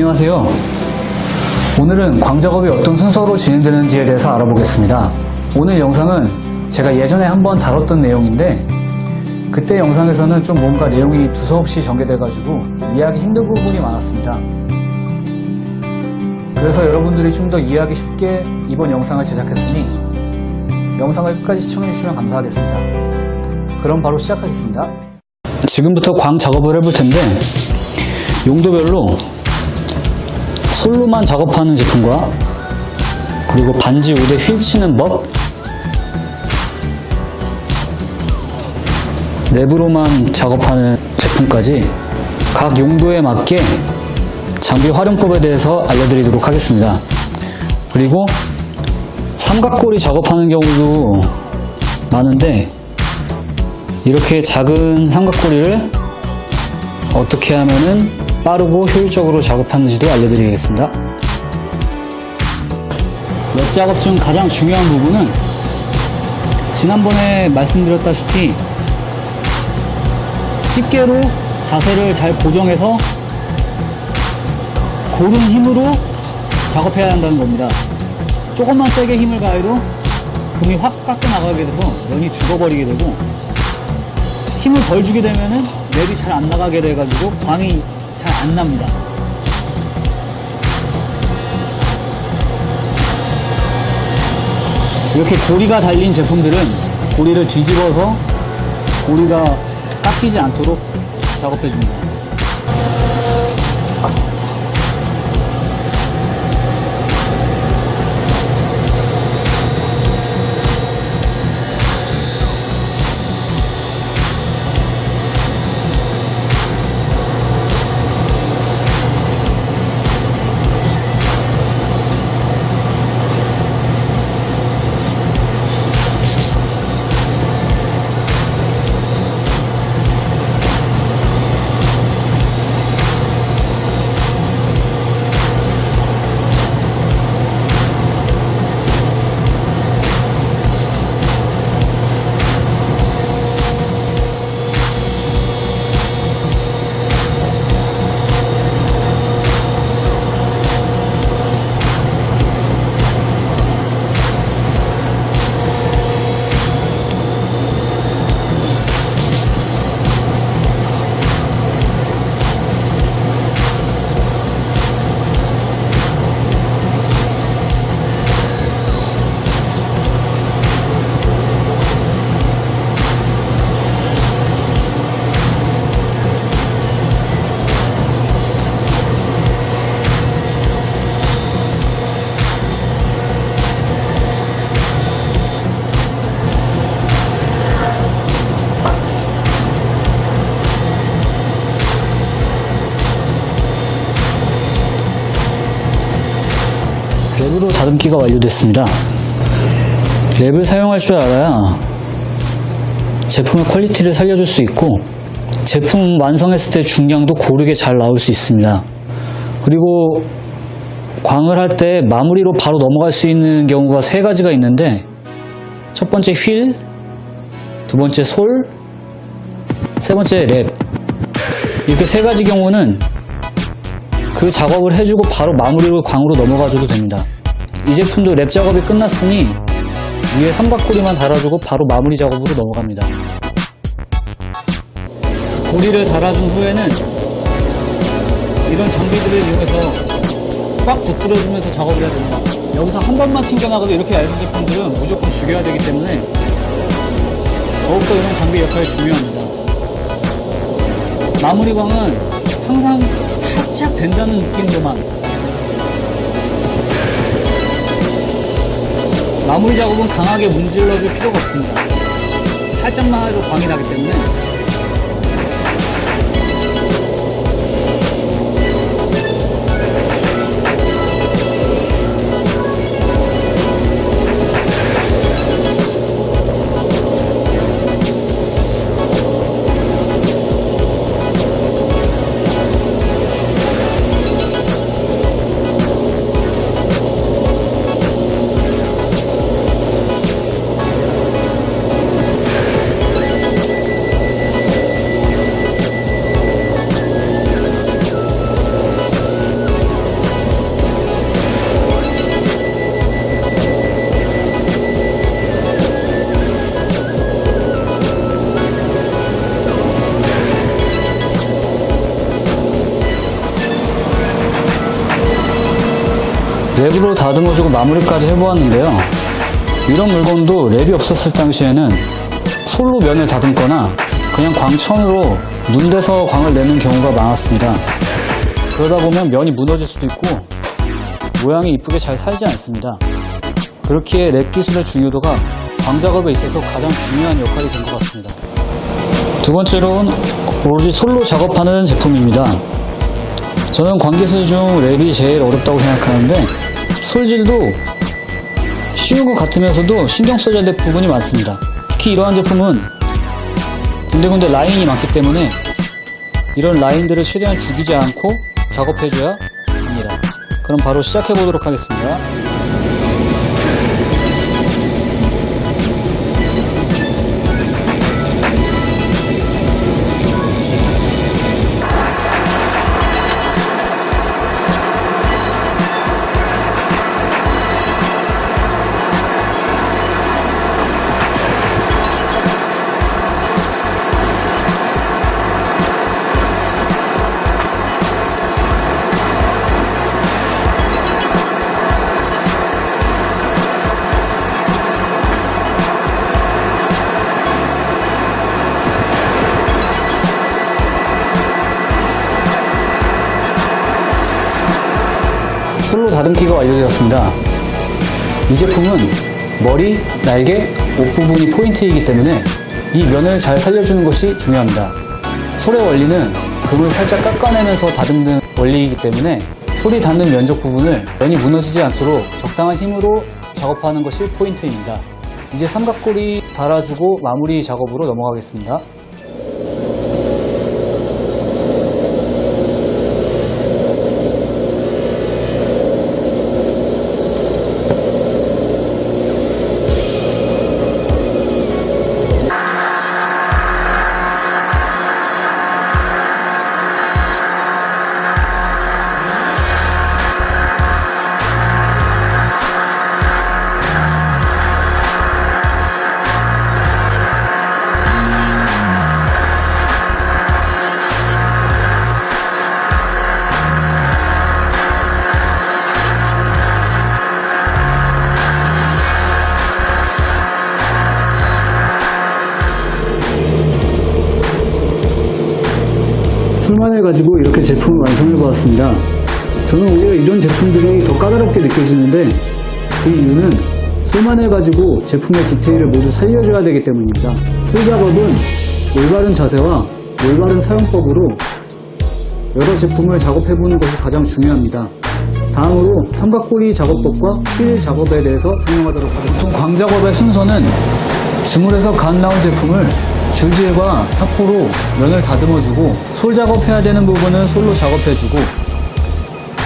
안녕하세요. 오늘은 광작업이 어떤 순서로 진행되는지에 대해서 알아보겠습니다. 오늘 영상은 제가 예전에 한번 다뤘던 내용인데 그때 영상에서는 좀 뭔가 내용이 두서없이 전개돼가지고 이해하기 힘든 부분이 많았습니다. 그래서 여러분들이 좀 더 이해하기 쉽게 이번 영상을 제작했으니 영상을 끝까지 시청해주시면 감사하겠습니다. 그럼 바로 시작하겠습니다. 지금부터 광 작업을 해볼 텐데 용도별로 솔로만 작업하는 제품과 그리고 반지 우대 휠 치는 법 내부로만 작업하는 제품까지 각 용도에 맞게 장비 활용법에 대해서 알려드리도록 하겠습니다. 그리고 삼각고리 작업하는 경우도 많은데 이렇게 작은 삼각고리를 어떻게 하면은 빠르고 효율적으로 작업하는지도 알려드리겠습니다. 웹 작업 중 가장 중요한 부분은 지난번에 말씀드렸다시피 집게로 자세를 잘 고정해서 고른 힘으로 작업해야 한다는 겁니다. 조금만 세게 힘을 가해도 금이 확 깎여 나가게 돼서 면이 죽어버리게 되고 힘을 덜 주게 되면은 랩이 잘 안 나가게 돼가지고 광이 잘 안 납니다. 이렇게 고리가 달린 제품들은 고리를 뒤집어서 고리가 깎이지 않도록 작업해 줍니다. 랩으로 다듬기가 완료됐습니다. 랩을 사용할 줄 알아야 제품의 quality를 살려줄 수 있고 제품 완성했을 때 중량도 고르게 잘 나올 수 있습니다. 그리고 광을 할 때 마무리로 바로 넘어갈 수 있는 경우가 세 가지가 있는데 첫 번째 휠, 두 번째 솔, 세 번째 랩 이렇게 세 가지 경우는 그 작업을 해주고 바로 마무리로 광으로 넘어가줘도 됩니다. 이 제품도 랩 작업이 끝났으니 위에 삼각고리만 달아주고 바로 마무리 작업으로 넘어갑니다. 고리를 달아준 후에는 이런 장비들을 이용해서 꽉 붙들어주면서 작업을 해야 됩니다. 여기서 한 번만 튕겨나가도 이렇게 얇은 제품들은 무조건 죽여야 되기 때문에 더욱더 이런 장비 역할이 중요합니다. 마무리 광은 항상 살짝 된다는 느낌으로만 마무리 작업은 강하게 문질러줄 필요가 없습니다. 살짝만 해도 광이 나기 때문에 랩으로 다듬어주고 마무리까지 해보았는데요. 이런 물건도 랩이 없었을 당시에는 솔로 면을 다듬거나 그냥 광천으로 문대서 광을 내는 경우가 많았습니다. 그러다 보면 면이 무너질 수도 있고 모양이 이쁘게 잘 살지 않습니다. 그렇기에 랩 기술의 중요도가 광 작업에 있어서 가장 중요한 역할이 된 것 같습니다. 두 번째로는 오로지 솔로 작업하는 제품입니다. 저는 광기술 중 랩이 제일 어렵다고 생각하는데 솔질도 쉬운 것 같으면서도 신경 써야 될 부분이 많습니다. 특히 이러한 제품은 군데군데 라인이 많기 때문에 이런 라인들을 최대한 죽이지 않고 작업해줘야 합니다. 그럼 바로 시작해 보도록 하겠습니다. 다듬기가 완료되었습니다. 이 제품은 머리, 날개, 옷 부분이 포인트이기 때문에 이 면을 잘 살려주는 것이 중요합니다. 솔의 원리는 금을 살짝 깎아내면서 다듬는 원리이기 때문에 솔이 닿는 면적 부분을 면이 무너지지 않도록 적당한 힘으로 작업하는 것이 포인트입니다. 이제 삼각골이 달아주고 마무리 작업으로 넘어가겠습니다. 솔만을 가지고 이렇게 제품을 완성해 보았습니다. 저는 오히려 이런 제품들이 더 까다롭게 느껴지는데 그 이유는 솔만을 가지고 제품의 디테일을 모두 살려줘야 되기 때문입니다. 솔 작업은 올바른 자세와 올바른 사용법으로 여러 제품을 작업해보는 것이 가장 중요합니다. 다음으로 삼각꼬리 작업법과 휠 작업에 대해서 설명하도록 하겠습니다. 광 작업의 순서는 주물에서 간 나온 제품을 줄질과 사포로 면을 다듬어주고 솔 작업해야 되는 부분은 솔로 작업해주고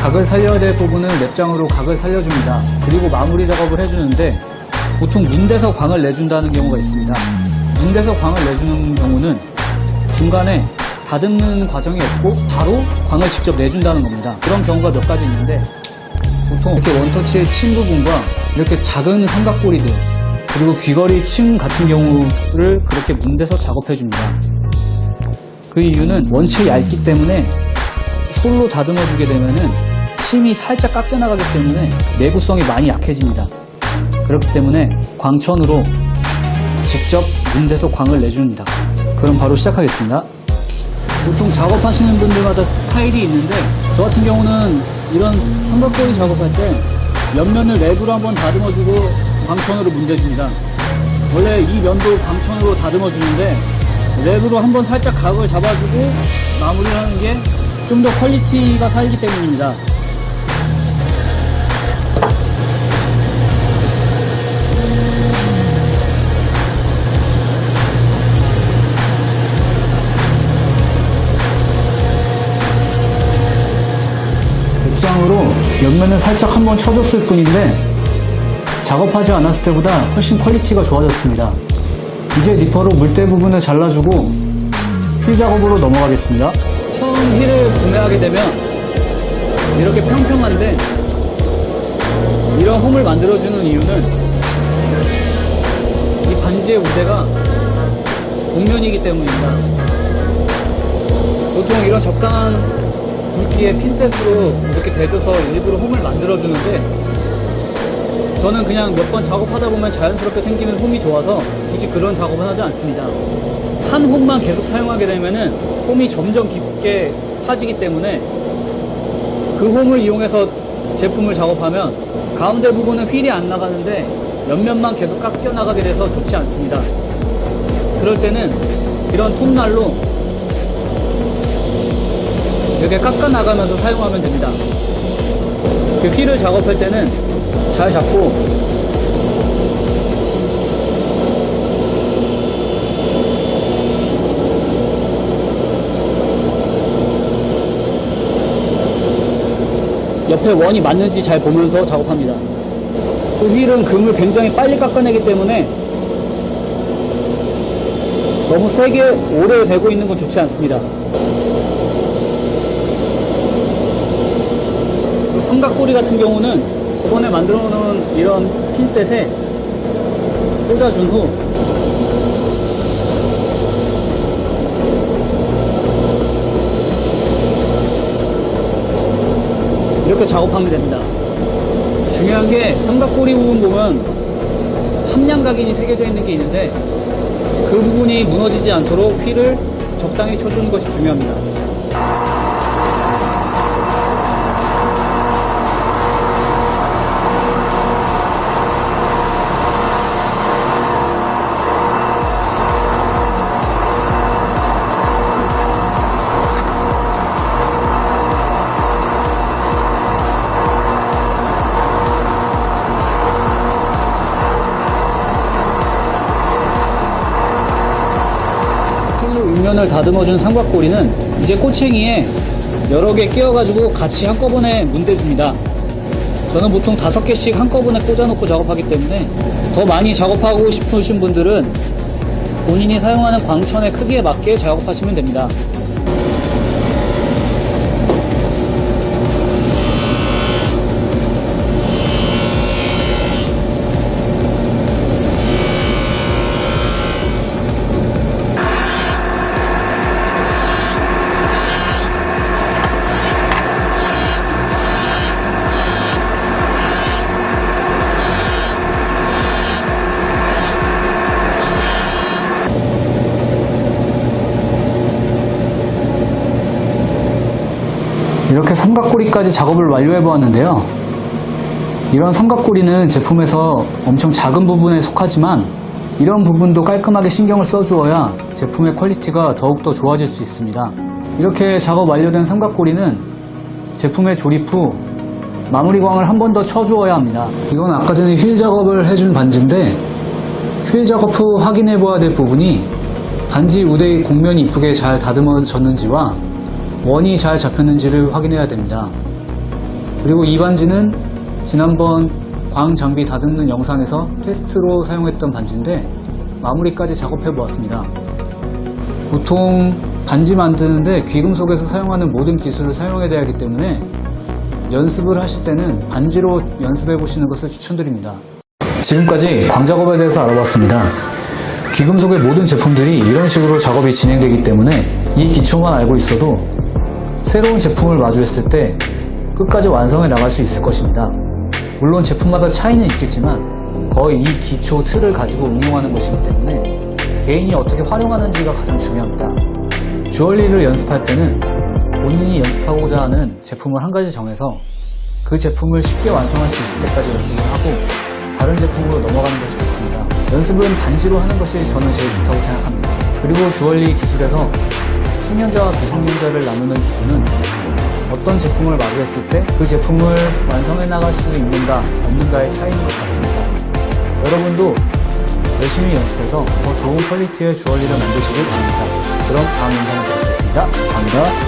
각을 살려야 될 부분은 랩장으로 각을 살려줍니다. 그리고 마무리 작업을 해주는데 보통 문대서 광을 내준다는 경우가 있습니다. 문대서 광을 내주는 경우는 중간에 다듬는 과정이 없고 바로 광을 직접 내준다는 겁니다. 그런 경우가 몇 가지 있는데 보통 이렇게 원터치의 침 부분과 이렇게 작은 삼각꼬리들 그리고 귀걸이 침 같은 경우를 그렇게 문대서 작업해 줍니다. 그 이유는 원체 얇기 때문에 솔로 다듬어 주게 되면은 침이 살짝 깎여 나가기 때문에 내구성이 많이 약해집니다. 그렇기 때문에 광천으로 직접 문대서 광을 내줍니다. 그럼 바로 시작하겠습니다. 보통 작업하시는 분들마다 스타일이 있는데 저 같은 경우는 이런 삼각고리 작업할 때 옆면을 랩으로 한번 다듬어주고 광천으로 문대줍니다. 원래 이 면도 광천으로 다듬어 주는데 랩으로 한번 살짝 각을 잡아주고 마무리를 하는 게 좀 더 quality가 살기 때문입니다. 백장으로 옆면을 살짝 한번 쳐줬을 뿐인데 작업하지 않았을 때보다 훨씬 quality가 좋아졌습니다. 이제 니퍼로 물때 부분을 잘라주고 휠 작업으로 넘어가겠습니다. 처음 휠을 구매하게 되면 이렇게 평평한데 이런 홈을 만들어주는 이유는 이 반지의 우데가 곡면이기 때문입니다. 보통 이런 적당한 굵기의 핀셋으로 이렇게 대줘서 일부러 홈을 만들어주는데 저는 그냥 몇 번 작업하다 보면 자연스럽게 생기는 홈이 좋아서 굳이 그런 작업은 하지 않습니다. 한 홈만 계속 사용하게 되면은 홈이 점점 깊게 파지기 때문에 그 홈을 이용해서 제품을 작업하면 가운데 부분은 휠이 안 나가는데 옆면만 계속 깎여 나가게 돼서 좋지 않습니다. 그럴 때는 이런 톱날로 이렇게 깎아 나가면서 사용하면 됩니다. 그 휠을 작업할 때는 잘 잡고 옆에 원이 맞는지 잘 보면서 작업합니다. 그 휠은 금을 굉장히 빨리 깎아내기 때문에 너무 세게 오래 되고 있는 건 좋지 않습니다. 그 삼각꼬리 같은 경우는 저번에 만들어 놓은 이런 핀셋에 꽂아준 후 이렇게 작업하면 됩니다. 중요한 게 삼각꼬리 부분 보면 함량각인이 새겨져 있는 게 있는데 그 부분이 무너지지 않도록 휠을 적당히 쳐주는 것이 중요합니다. 면을 다듬어준 삼각꼬리는 이제 꼬챙이에 여러 개 끼워가지고 같이 한꺼번에 문대줍니다. 저는 보통 다섯 개씩 한꺼번에 꽂아놓고 작업하기 때문에 더 많이 작업하고 싶으신 분들은 본인이 사용하는 광천의 크기에 맞게 작업하시면 됩니다. 이렇게 삼각고리까지 작업을 완료해 보았는데요. 이런 삼각고리는 제품에서 엄청 작은 부분에 속하지만 이런 부분도 깔끔하게 신경을 써주어야 제품의 quality가 더욱더 좋아질 수 있습니다. 이렇게 작업 완료된 삼각고리는 제품의 조립 후 마무리광을 한 번 더 쳐주어야 합니다. 이건 아까 전에 휠 작업을 해준 반지인데 휠 작업 후 확인해 보아야 될 부분이 반지 우데의 곡면이 이쁘게 잘 다듬어졌는지와 원이 잘 잡혔는지를 확인해야 됩니다. 그리고 이 반지는 지난번 광 장비 다듬는 영상에서 테스트로 사용했던 반지인데 마무리까지 작업해 보았습니다. 보통 반지 만드는데 귀금속에서 사용하는 모든 기술을 사용해야 하기 때문에 연습을 하실 때는 반지로 연습해 보시는 것을 추천드립니다. 지금까지 광 작업에 대해서 알아봤습니다. 귀금속의 모든 제품들이 이런 식으로 작업이 진행되기 때문에 이 기초만 알고 있어도 새로운 제품을 마주했을 때 끝까지 완성해 나갈 수 있을 것입니다. 물론 제품마다 차이는 있겠지만 거의 이 기초 틀을 가지고 응용하는 것이기 때문에 개인이 어떻게 활용하는지가 가장 중요합니다. 주얼리를 연습할 때는 본인이 연습하고자 하는 제품을 한 가지 정해서 그 제품을 쉽게 완성할 수 있을 때까지 연습을 하고 다른 제품으로 넘어가는 것이 좋습니다. 연습은 반지로 하는 것이 저는 제일 좋다고 생각합니다. 그리고 주얼리 기술에서 숙련자와 비숙련자를 나누는 기준은 어떤 제품을 마주했을 때 그 제품을 완성해 나갈 수 있는가 없는가의 차이인 것 같습니다. 여러분도 열심히 연습해서 더 좋은 퀄리티의 주얼리를 만드시길 바랍니다. 그럼 다음 영상에서 뵙겠습니다. 감사합니다.